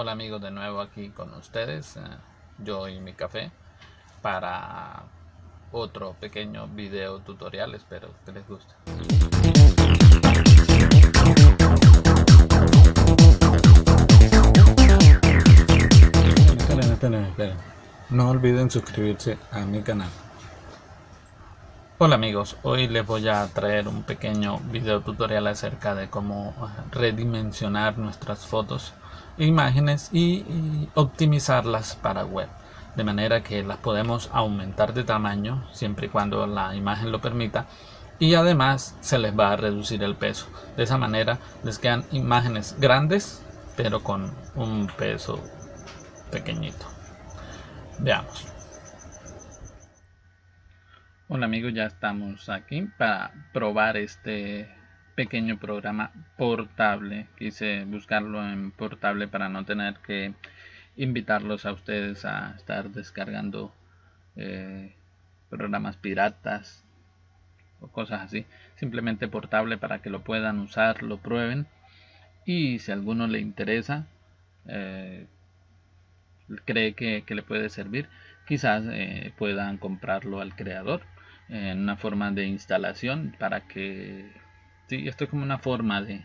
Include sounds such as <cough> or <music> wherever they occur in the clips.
Hola amigos, de nuevo aquí con ustedes, eh, yo y mi café, para otro pequeño video tutorial, espero que les guste. Esperen, esperen, esperen. No olviden suscribirse a mi canal. Hola amigos, hoy les voy a traer un pequeño video tutorial acerca de cómo redimensionar nuestras fotos imágenes y, optimizarlas para web de manera que las podemos aumentar de tamaño siempre y cuando la imagen lo permita y además se les va a reducir el peso. De esa manera les quedan imágenes grandes pero con un peso pequeñito. Veamos. Hola amigos ya estamos aquí para probar este pequeño programa portable. Quise buscarlo en portable para no tener que invitarlos a ustedes a estar descargando eh, programas piratas o cosas así. Simplemente portable para que lo puedan usar, lo prueben y si a alguno le interesa, eh, cree que, le puede servir, quizás eh, puedan comprarlo al creador en una forma de instalación para que Sí, esto es como una forma de,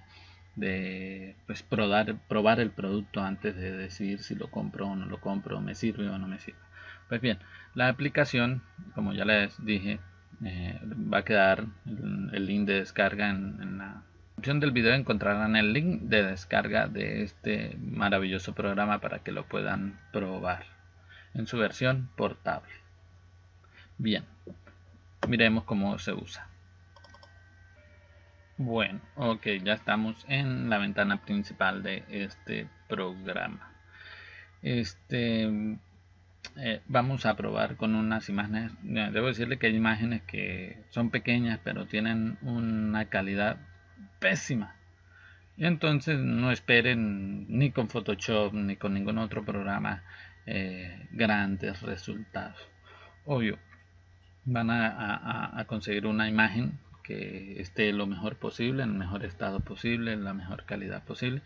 de pues, probar, probar el producto antes de decidir si lo compro o no lo compro, me sirve o no me sirve. Pues bien, la aplicación, como ya les dije, eh, va a quedar el, link de descarga en, en la descripción del video encontrarán el link de descarga de este maravilloso programa para que lo puedan probar en su versión portable. Bien, miremos cómo se usa. Bueno, ok, ya estamos en la ventana principal de este programa. Este, eh, vamos a probar con unas imágenes. Debo decirle que hay imágenes que son pequeñas, pero tienen una calidad pésima. Entonces no esperen ni con Photoshop ni con ningún otro programa eh, grandes resultados. Obvio, van a conseguir una imagen que esté lo mejor posible, en el mejor estado posible, en la mejor calidad posible.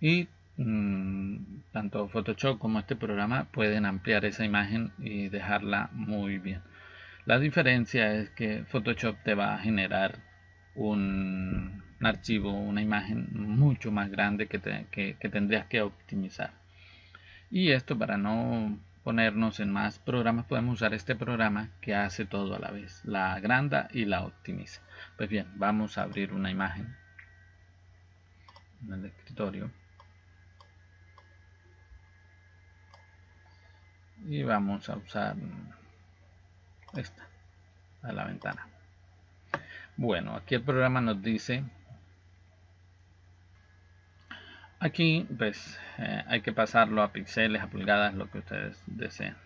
Y mm, tanto Photoshop como este programa pueden ampliar esa imagen y dejarla muy bien. La diferencia es que Photoshop te va a generar un, archivo, una imagen mucho más grande que, que tendrías que optimizar. Y esto para no ponernos en más programas, podemos usar este programa que hace todo a la vez, la agranda y la optimiza. Pues bien, vamos a abrir una imagen en el escritorio y vamos a usar esta a la ventana. Bueno, aquí el programa nos dice Aquí pues eh, hay que pasarlo a píxeles, a pulgadas, lo que ustedes deseen.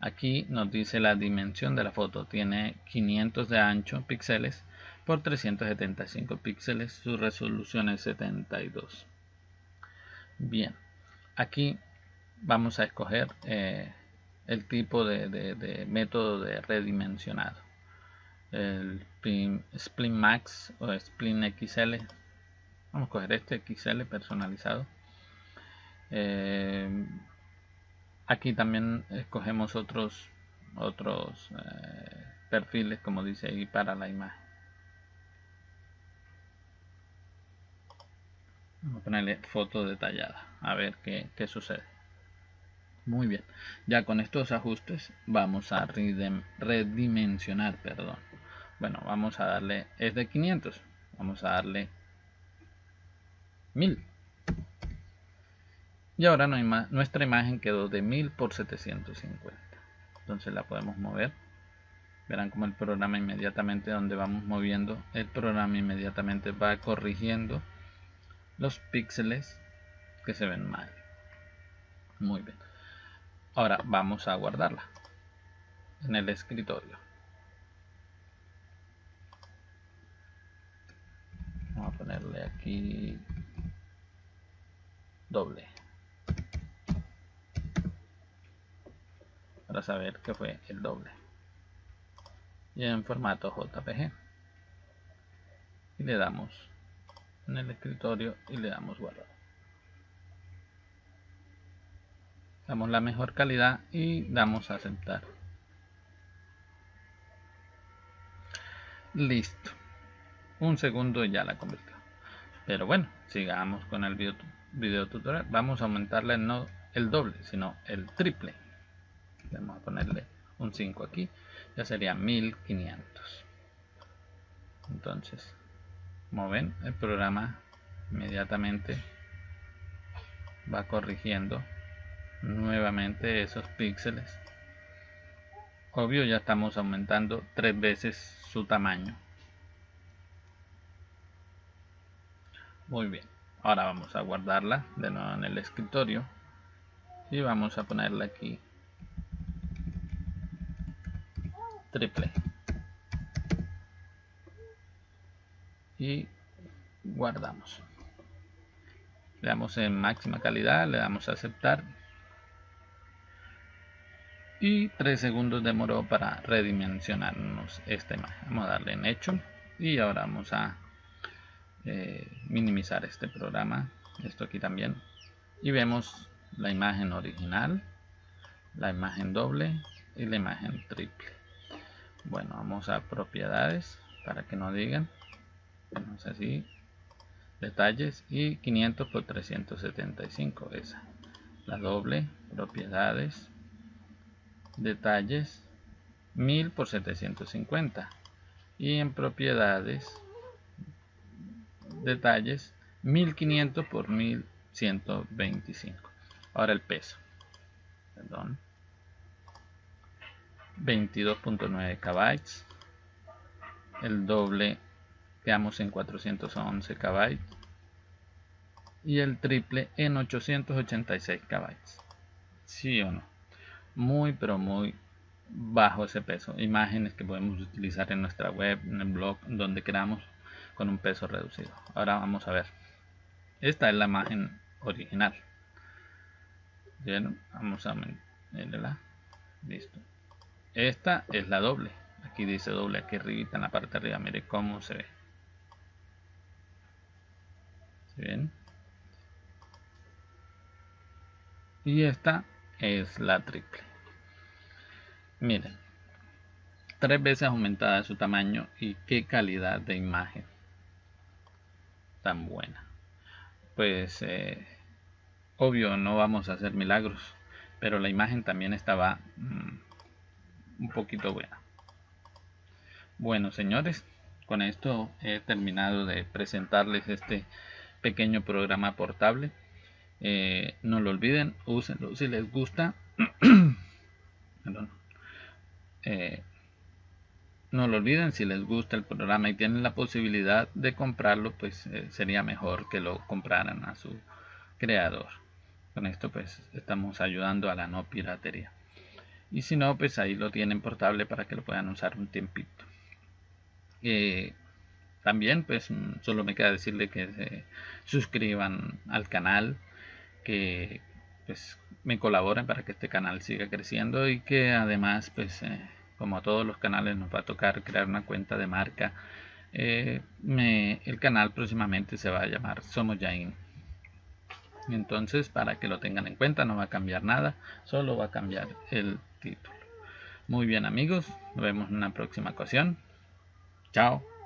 Aquí nos dice la dimensión de la foto. Tiene 500 de ancho píxeles por 375 píxeles. Su resolución es 72. Bien, aquí vamos a escoger eh, el tipo de, método de redimensionado. El Split Max o Split XL vamos a coger este XL personalizado. Eh, aquí también escogemos otros otros eh, perfiles como dice ahí para la imagen. Vamos a ponerle foto detallada a ver qué, qué sucede. Muy bien ya con estos ajustes vamos a redimensionar perdón. Bueno vamos a darle es de 500 vamos a darle y ahora nuestra imagen quedó de 1000 por 750. Entonces la podemos mover. Verán como el programa inmediatamente donde vamos moviendo, el programa inmediatamente va corrigiendo los píxeles que se ven mal. Muy bien. Ahora vamos a guardarla en el escritorio. Vamos a ponerle aquí doble. Para saber que fue el doble. Y en formato JPG y le damos en el escritorio y le damos guardar damos la mejor calidad y damos a aceptar. Listo. Un segundo ya la convirtió. Pero bueno sigamos con el video, tutorial vamos a aumentarle no el doble sino el triple. Vamos a ponerle un 5 aquí ya sería 1500 entonces como ven el programa inmediatamente va corrigiendo nuevamente esos píxeles. Obvio ya estamos aumentando tres veces su tamaño. Muy bien ahora vamos a guardarla de nuevo en el escritorio. Y vamos a ponerle aquí triple. Y guardamos. Le damos en máxima calidad le damos a aceptar. Y 3 segundos demoró para redimensionarnos esta imagen vamos a darle en hecho. Y ahora vamos a eh, minimizar este programa esto aquí también. Y vemos la imagen original la imagen doble y la imagen triple. Bueno vamos a propiedades para que no digan. Vamos así. Detalles y 500 por 375 esa. La doble propiedades. Detalles 1000 por 750 y en propiedades detalles 1500 por 1125 ahora el peso. Perdón. 22.9 KB el doble quedamos en 411 KB y el triple en 886 KB sí o no muy pero muy bajo ese peso. Imágenes que podemos utilizar en nuestra web en el blog donde queramos con un peso reducido. Ahora vamos a ver. Esta es la imagen original. Bien vamos a la listo. Esta es la doble. Aquí dice doble aquí arriba en la parte de arriba. Mire cómo se ve. Bien y esta es la triple. Miren. Tres veces aumentada su tamaño y qué calidad de imagen tan buena. Pues eh, obvio no vamos a hacer milagros pero la imagen también estaba mm, un poquito buena. Bueno señores con esto he terminado de presentarles este pequeño programa portable eh, no lo olviden úsenlo. Si les gusta <clears throat> eh, no lo olviden si les gusta el programa y tienen la posibilidad de comprarlo pues eh, sería mejor que lo compraran a su creador. Con esto pues estamos ayudando a la no piratería. Y si no pues ahí lo tienen portable para que lo puedan usar un tiempito. También pues mm, solo me queda decirle que se suscriban al canal que pues me colaboren para que este canal siga creciendo y que además pues eh, como a todos los canales nos va a tocar crear una cuenta de marca. Eh, el canal próximamente se va a llamar Somos Yain. Entonces para que lo tengan en cuenta no va a cambiar nada solo va a cambiar el título. Muy bien amigos nos vemos en una próxima ocasión. Chao